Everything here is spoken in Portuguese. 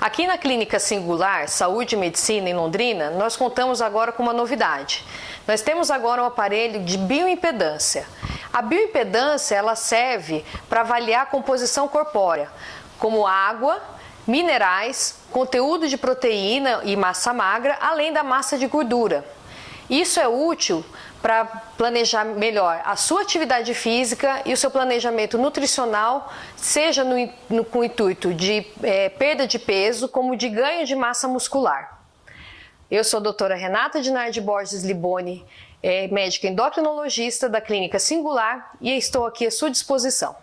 Aqui na Clínica Singular Saúde e Medicina em Londrina, nós contamos agora com uma novidade. Nós temos agora um aparelho de bioimpedância. A bioimpedância ela serve para avaliar a composição corpórea, como água, minerais, conteúdo de proteína e massa magra, além da massa de gordura. Isso é útil para planejar melhor a sua atividade física e o seu planejamento nutricional, seja no, no com o intuito de é, perda de peso, como de ganho de massa muscular. Eu sou a doutora Renata Dinardi Borges Liboni, é, médica endocrinologista da Clínica Singular e estou aqui à sua disposição.